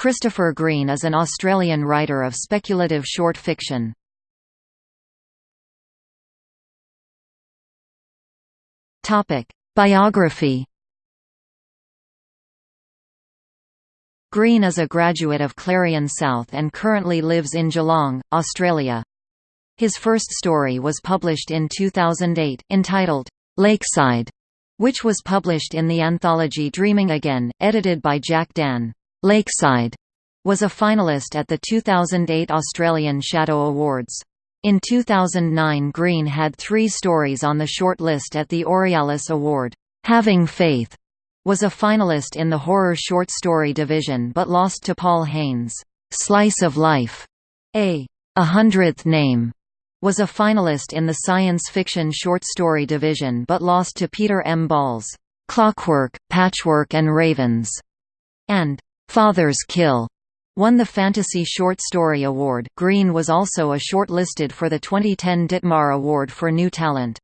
Christopher Green is an Australian writer of speculative short fiction. Biography Green is a graduate of Clarion South and currently lives in Geelong, Australia. His first story was published in 2008, entitled, Lakeside, which was published in the anthology Dreaming Again, edited by Jack Dann. Lakeside was a finalist at the 2008 Australian Shadow Awards. In 2009 Green had three stories on the short list at the Aurealis Award. Having Faith was a finalist in the horror short story division but lost to Paul Haines. Slice of Life, a A Hundredth Name, was a finalist in the science fiction short story division but lost to Peter M. Ball's Clockwork, Patchwork and Ravens, and Father's Kill won the Fantasy Short Story Award. Green was also a shortlisted for the 2010 Ditmar Award for New Talent.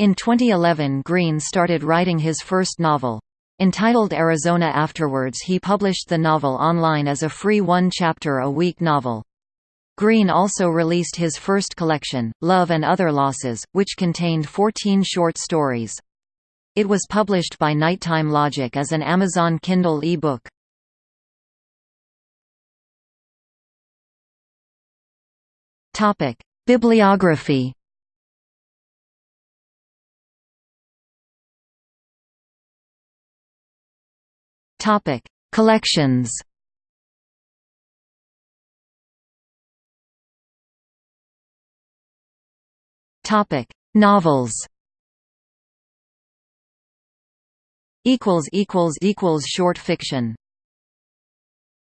In 2011 Green started writing his first novel. Entitled Arizona Afterwards he published the novel online as a free one-chapter-a-week novel. Green also released his first collection, Love and Other Losses, which contained 14 short stories. It was published by Nighttime Logic as an Amazon Kindle e-book. Topic: Bibliography. Topic: Collections. Topic: Novels. Equals equals equals short fiction.